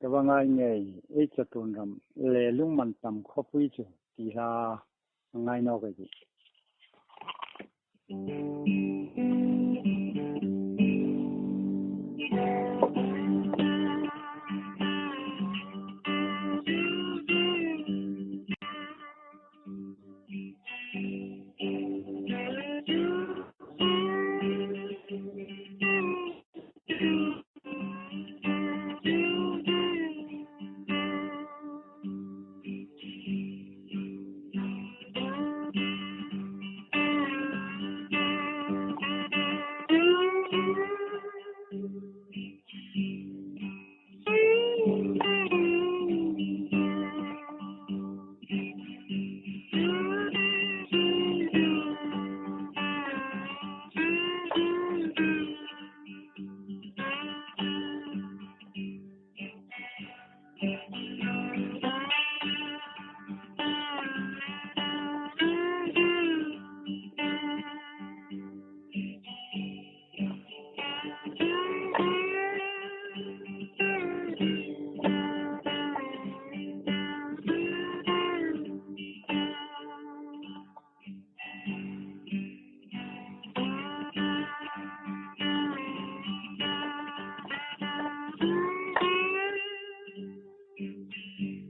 噶帮阿奶一直炖上两两万担咖啡酒，地上阿奶那个去。you.